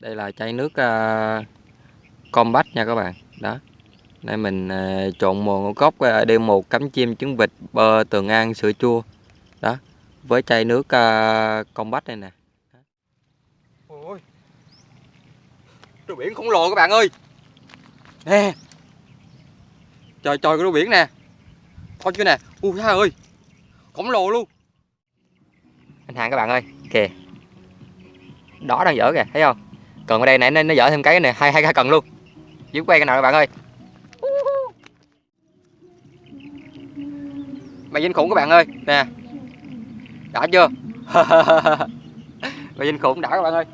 đây là chai nước uh, combat nha các bạn. Đó. Đây mình uh, trộn mồ ngũ cốc uh, đêm một cắm chim trứng vịt bơ tường an sữa chua. Đó. Với chai nước uh, combat này nè. Ôi rùa biển khổng lồ các bạn ơi. Nè. Trời trời cái rùa biển nè. Coi chưa nè. Ui ha ơi. Khổng lồ luôn. Anh hàng các bạn ơi. Kìa. Đó đang dở kìa thấy không còn ở đây nãy nó, nó dở thêm cái này hai hai cái cần luôn. Dưới quay cái nào các bạn ơi. Mày dinh khủng các bạn ơi nè. Đã chưa? Mày dinh khủng đã các bạn ơi.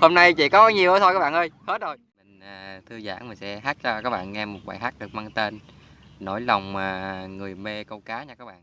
Hôm nay chỉ có nhiều thôi các bạn ơi hết rồi. Mình à, thư giãn mình sẽ hát cho các bạn nghe một bài hát được mang tên nỗi lòng à, người mê câu cá nha các bạn.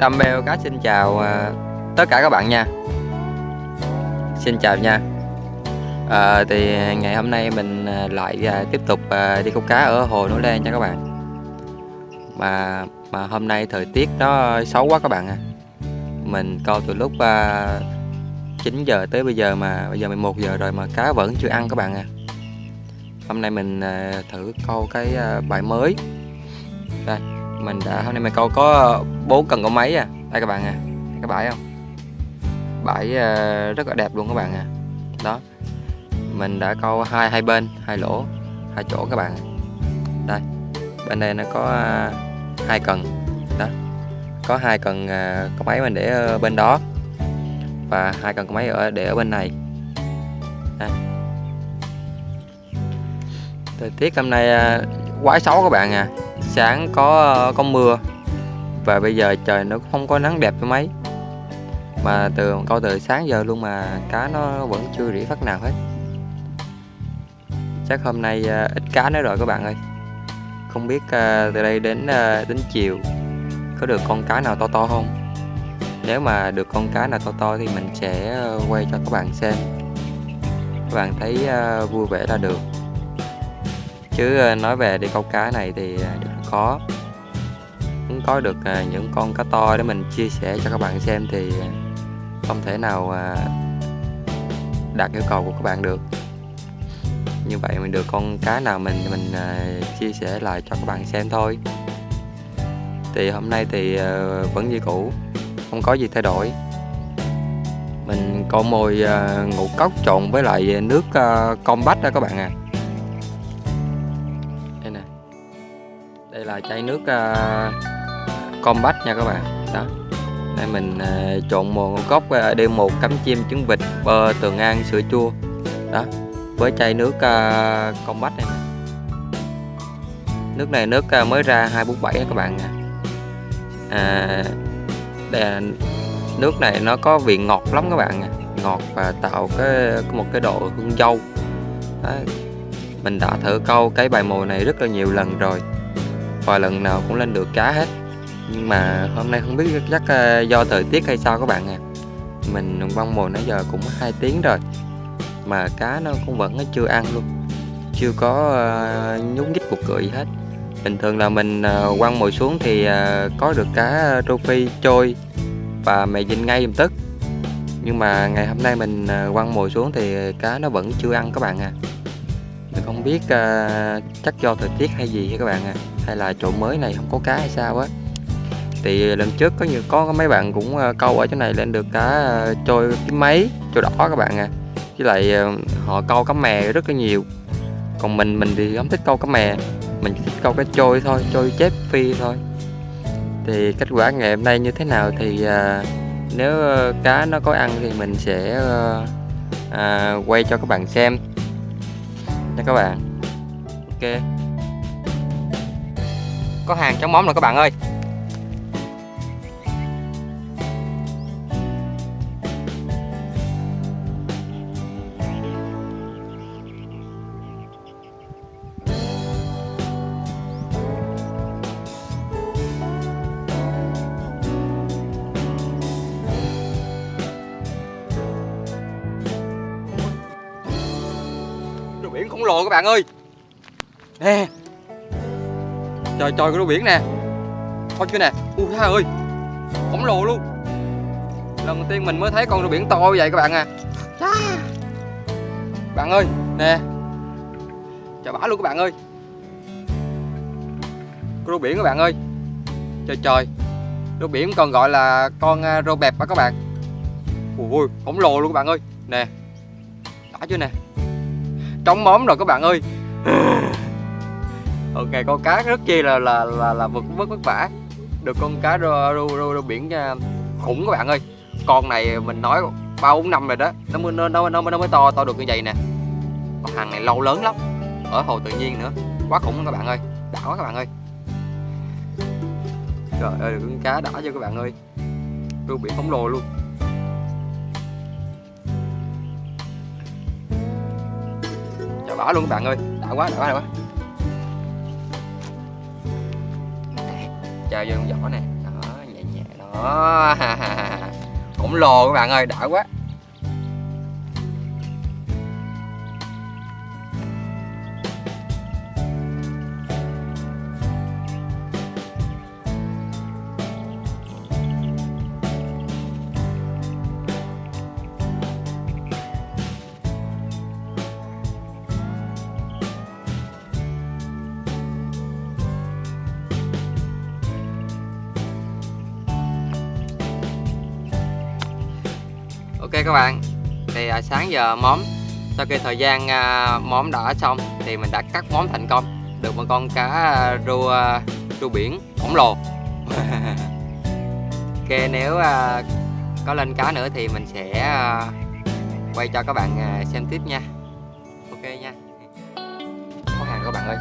Đam Beo Cá xin chào à, tất cả các bạn nha. Xin chào nha. À, Thì ngày hôm nay mình à, lại à, tiếp tục đi câu cá ở hồ Núi Lan nha các bạn. Mà mà hôm nay thời tiết nó xấu quá các bạn à. Mình câu từ lúc 9 giờ tới bây giờ mà bây giờ 11 giờ rồi mà cá vẫn chưa ăn các bạn à. Hôm nay mình thử câu cái bài mới. Đây mình đã hôm nay mình câu có bốn cần có máy à? Đây các bạn à. Các bãi không? Bãi uh, rất là đẹp luôn các bạn à. Đó. Mình đã câu hai hai bên hai lỗ hai chỗ các bạn à. đây. Bên đây nó có uh, hai cần. Đó. Có hai cần uh, có máy mình để ở bên đó. Và hai cần có máy ở để ở bên này. À. thời tiết hôm nay uh, quá xấu các bạn à sáng có có mưa và bây giờ trời nó không có nắng đẹp cho mấy. Mà từ câu từ sáng giờ luôn mà cá nó vẫn chưa rỉ phát nào hết. Chắc hôm nay à, ít cá nữa rồi các bạn ơi. Không biết à, từ đây đến à, đến chiều có được con cá nào to to không? Nếu mà được con cá nào to to thì mình sẽ quay cho các bạn xem. Các bạn thấy vui vẻ là được. Chứ nói về đi câu cá này thì khó. Muốn có được à, những con cá to để mình chia sẻ cho các bạn xem thì à, không thể nào à, đạt yêu cầu của các bạn được. Như vậy mình được con cá nào mình mình chia sẻ lại cho các bạn xem thôi. Thì hôm nay thì vẫn như cũ, không có gì thay đổi. Mình câu mồi ngũ cốc trộn với lại nước combat đó các bạn à. Là chai nước à, combat nha các bạn. Đó. Đây mình uh, trộn một cốc uh, đêm một cắm chim trứng vịt bơ tường an sữa chua. Đó. Với chai nước uh, combat này nước này nước uh, mới ra 247 các bạn nha. À, đây là nước này nó có vị ngọt lắm các bạn nha. Ngọt và tạo cái một cái độ hương dâu. Đó. mình đã thử câu cái bài mồi này rất là nhiều lần rồi và lần nào cũng lên được cá hết. Nhưng mà hôm nay không biết chắc ờ, do thời tiết hay sao các bạn à mình băng mồi nãy giờ cũng hai tiếng rồi mà cá nó cũng vẫn chưa ăn luôn. Chưa có uh, nhúc nhích cuộc cười gì hết. Bình thường là mình uh, quăng mồi xuống thì uh, có được cá rô phi trôi và mày dinh ngay lập tức. Nhưng mà ngày hôm nay mình uh, quăng mồi xuống thì cá nó vẫn chưa ăn các bạn à Tôi không biết uh, chắc do thời tiết hay gì các bạn à hay là chỗ mới này không có cá hay sao á? Thì lần trước có nhiều có mấy bạn cũng uh, câu ở chỗ này lên được cá uh, trôi kiếm mấy trôi đỏ các bạn à với lại uh, họ câu cá mè rất là nhiều. Còn mình mình thì không thích câu cá mè. Mình chỉ thích câu cá trôi thôi trôi chép phi thôi. Thì kết quả ngày hôm nay như thế nào thì uh, nếu ờ, cá nó có ăn thì mình sẽ uh, uh, quay cho các bạn xem nha các bạn. Ok. Có hàng chống móng rồi các bạn ơi. Rùa biển khổng lồ các bạn ơi. Nè. Trời trời cái rùa biển nè. Coi chưa nè. Ui ha ơi. Khổng lồ luôn. Lần đầu tiên mình mới thấy con rùa biển to như vậy các bạn à. Bạn ơi nè. Chào bả luôn các bạn ơi. Rùa biển các bạn ơi. Trời trời. Rùa biển còn gọi là con à, rô bẹp á các bạn? Ui khổng lồ luôn các bạn ơi. Nè. Đã chưa nè trống móm rồi các bạn ơi. Ok con cá rất chi là là là là vượt vất vất vả. Được con cá rô, rô, rô, rô biển à, khủng các bạn ơi. Con này mình nói ba bốn năm rồi đó nó mới nó nó nó mới to to được như vậy nè. Con hàng này lâu lớn lắm ở hồ tự nhiên nữa quá khủng các bạn ơi đã quá các bạn ơi. Trời ơi được con cá đã cho các bạn ơi. Rô biển khổng lồ luôn. Đỏ luôn các bạn ơi. Đã quá đã quá đã quá. Chơi vô con vỏ nè. Đó, nhẹ nhẹ, đó. Khổng lồ các bạn ơi, đã quá. Các bạn. Thì à, sáng giờ móm sau khi thời gian à, móm đã xong thì mình đã cắt móm thành công được một con cá à, rô à, rô biển khổng lồ. Ok nếu à, có lên cá nữa thì mình sẽ à, quay cho các bạn à, xem tiếp nha. Ok nha. Có hàng các bạn ơi.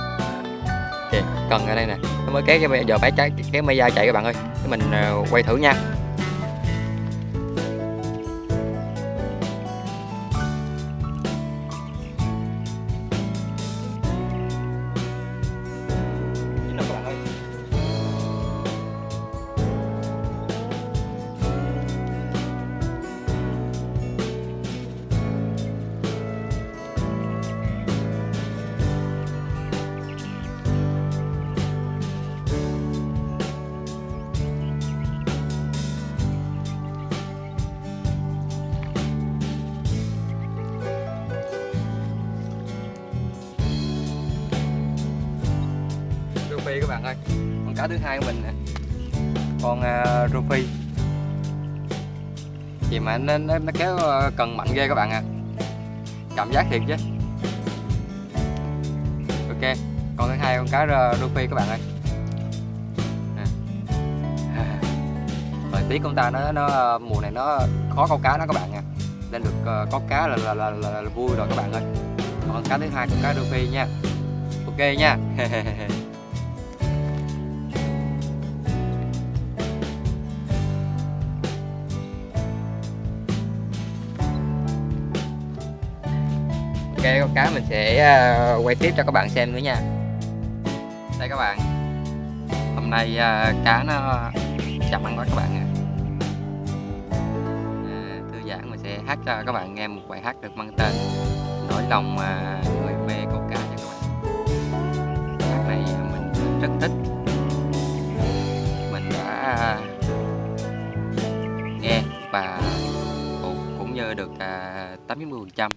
Ok cần ở đây nè. Nó mới kéo cái giờ phải trái kéo mây da chạy các bạn ơi. Mình à, quay thử nha. Cá thứ hai của mình nè. Con uh, Ruby gì mà nó, nó, nó kéo à, cần mạnh ghê các bạn à cảm giác thiệt chứ. Ok con thứ hai con cá uh, các bạn ơi. Thời tiết của ta nó nó à, mùa này nó khó câu cá đó các bạn nha. Nên được uh, có cá là là, là là là vui rồi các bạn ơi. Còn cá thứ hai con cá Ruby nha. Ok nha. Ok con cá mình sẽ à, quay tiếp cho các bạn xem nữa nha. Đây các bạn. Hôm nay à, cá nó chậm ăn quá các bạn ạ à, Thư giãn mình sẽ hát cho các bạn nghe một bài hát được mang tên Nỗi lòng mà người mê câu cá nha các bạn. Bài hát này mình rất thích. Mình đã à, nghe và cũng, như được 80%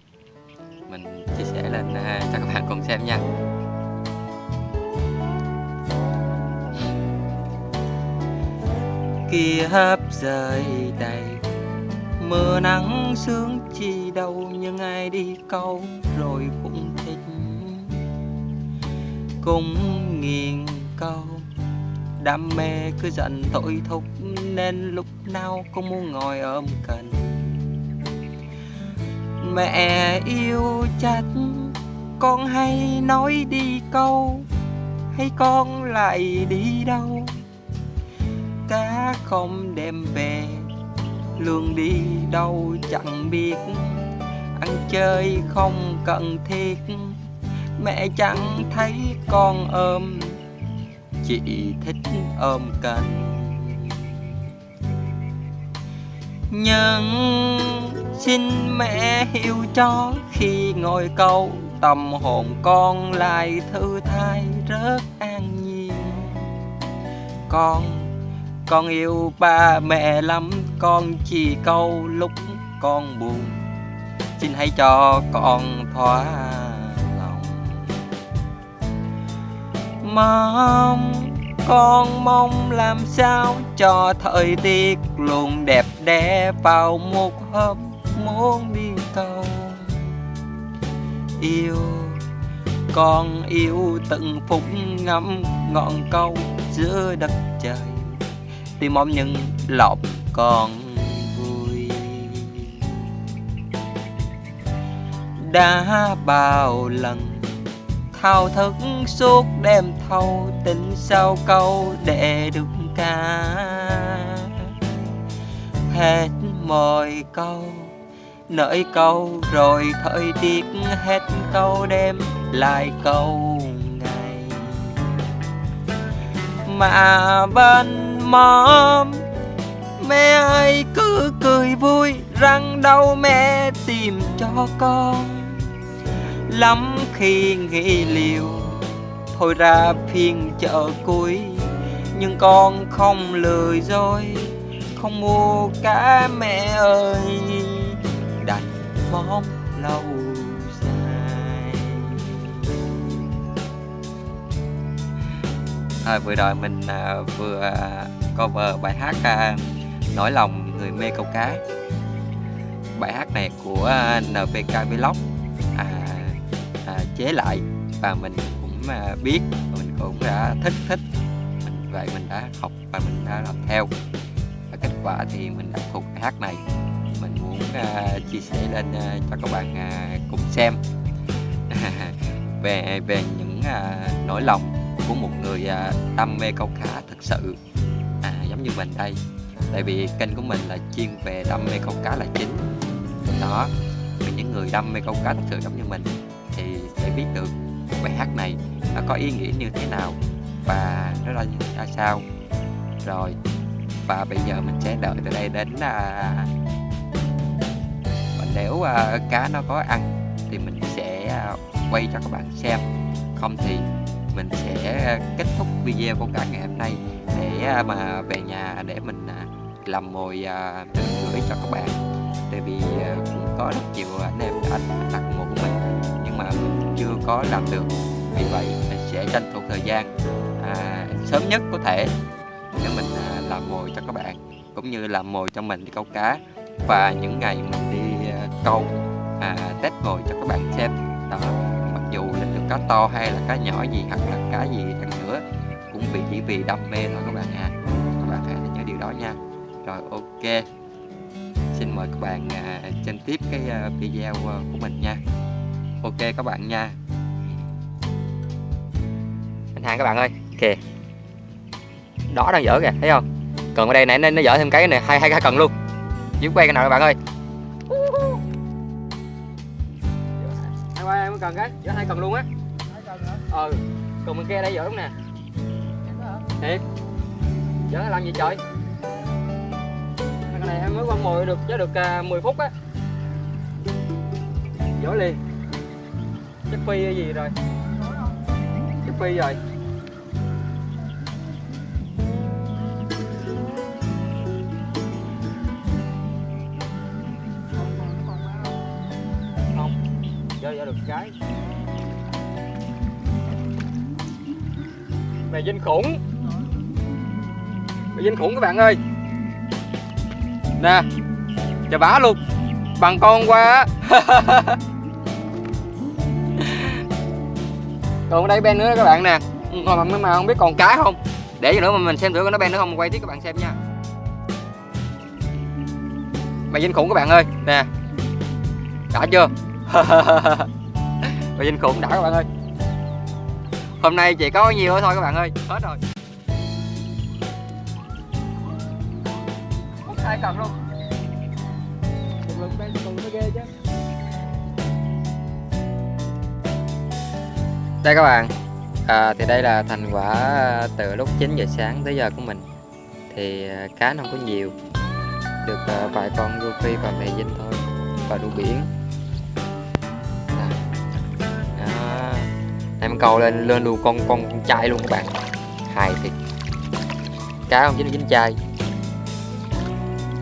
mình chia sẻ lên à, cho các bạn cùng xem nha. Kia hấp rời đầy, mưa nắng sương chi đâu nhưng ai đi câu rồi cũng thích. Cũng nghiền câu, đam mê cứ dần tội thúc nên lúc nào cũng muốn ngồi ôm cần mẹ yêu chặt, con hay nói đi câu, hay con lại đi đâu? Cá không đem về lương đi đâu chẳng biết. Ăn chơi không cần thiết, mẹ chẳng thấy con ôm chị thích ôm cần. Nhưng xin mẹ hiểu cho khi ngồi câu tâm hồn con lại thư thái rất an nhiên. Con con yêu ba mẹ lắm, con chỉ câu lúc con buồn. Xin hãy cho con thỏa lòng. Mong con mong làm sao cho thời tiết luôn đẹp đẽ vào một hôm muốn đi câu yêu con yêu từng phút ngắm ngọn câu giữa đất trời. Tìm mong những lọc còn vui. Đã bao lần thao thức suốt đêm thâu tình sao câu để được ca. Hết mọi câu nỡi câu, rồi thời tiết hết câu đêm, lại câu ngày. Mà bên mom mẹ ơi, cứ cười vui rằng đâu mẹ tìm cho con. Lắm khi nghĩ liều, thôi ra phiên chợ cuối, nhưng con không lười rồi, không mua cá mẹ ơi bóng lâu dài. À, vừa rồi mình à, vừa cover bài hát à, nỗi lòng người mê câu cá. Bài hát này của à, NPK Vlog à, à, chế lại và mình cũng à, biết mình cũng đã thích thích. Mình vậy mình đã học và mình đã làm theo. Và kết quả thì mình đã thuộc bài hát này muốn à, chia sẻ lên à, cho các bạn à, cùng xem. Về về những nỗi lòng của một người đam mê câu cá thực sự. À, giống như mình đây. Tại vì kênh của mình là chuyên về đam mê câu cá là chính. Đó vì những người đam mê câu cá thực sự giống như mình thì sẽ biết được bài hát này nó có ý nghĩa như thế nào và nó ra, ra sao. Rồi và bây giờ mình sẽ đợi từ đây đến à, nếu uh, cá nó có ăn thì mình sẽ à, quay cho các bạn xem. Không thì mình sẽ kết thúc video của cả ngày hôm nay để à, mà về nhà để mình làm mồi à, gửi cho các bạn. Tại vì cũng có rất nhiều anh em đã đặt mồi của mình nhưng mà mình chưa có làm được. Vì vậy mình sẽ tranh thủ thời gian à, sớm nhất có thể để mình làm mồi cho các bạn cũng như làm mồi cho mình đi câu cá. Và những ngày mình đi câu à, test ngồi cho các bạn xem. Đó mặc dù là được cá to hay là cá nhỏ gì hoặc là cá gì chăng nữa cũng vì chỉ vì đam mê thôi các bạn à các bạn hãy nhớ điều đó nha. Rồi ok. Xin mời các bạn à, xem tiếp cái à, video à, của mình nha. Ok các bạn nha. Anh hàng các bạn ơi kìa đó đang dở kìa thấy không? Cần ở đây nãy nó, nó dở thêm cái này hai hai cái cần luôn. Dưới quay cái nào các bạn ơi? Hai cần cái giữa hai cần luôn á. Ừ, ờ còn bên kia đây dở đúng nè. Thiệt. Dở làm gì trời? Cái này em mới quăng mồi được chứ được à, uh, 10 phút á. Dở liền. Chắc phi hay gì rồi? Chắc phi rồi. Chơi ra được cái. Mày dinh khủng. Mày dinh khủng các bạn ơi. Nè chà bá luôn. Bằng con qua còn ở đây ben nữa các bạn nè. Mà, mà, mà không biết còn cá không? Để cho nữa mà mình xem thử có nó ben nữa không quay tiếp các bạn xem nha. Mày dinh khủng các bạn ơi. Nè. Đã chưa? Mày dinh khủng đã các bạn ơi. Hôm nay chỉ có nhiều thôi các bạn ơi hết rồi. Hai cần luôn. Một lần ben còn nó ghê chứ. Đây các bạn. À, thì đây là thành quả từ lúc 9 giờ sáng tới giờ của mình. Thì à, cá nó không có nhiều. Được à, vài con rô phi và mè dinh thôi. Và đu biển 5 cầu lên lên luôn con con trai luôn các bạn. Hài thiệt. Cá không chính là dính chai.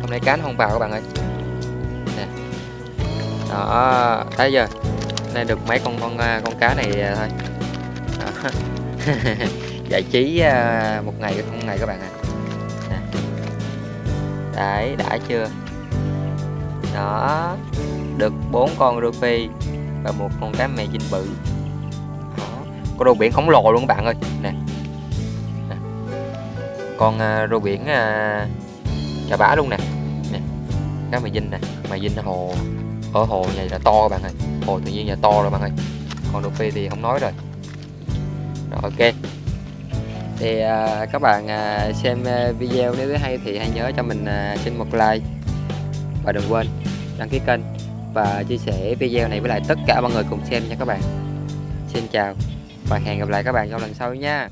Hôm nay cá nó không vào các bạn ơi. Nè. Đó, thấy chưa? Nay được mấy con con con cá này à, thôi. Giải trí à, một ngày một ngày các bạn ạ. À. đấy, đã chưa? Đó. Được bốn con rupee và một con cá mè dinh bự con rô biển khổng lồ luôn các bạn ơi. Nè, nè. con uh, rô biển uh, chà bá luôn nè. Nè. Cá mè dinh nè. Mè dinh hồ ở hồ này là to các bạn ơi. Hồ tự nhiên là to rồi bạn ơi. Còn rupee thì không nói rồi. Rồi ok. Thì uh, các bạn uh, xem uh, video nếu thấy hay thì hãy nhớ cho mình uh, xin một like. Và đừng quên đăng ký kênh. Và chia sẻ video này với lại tất cả mọi người cùng xem nha các bạn. Xin chào và hẹn gặp lại các bạn trong lần sau nha.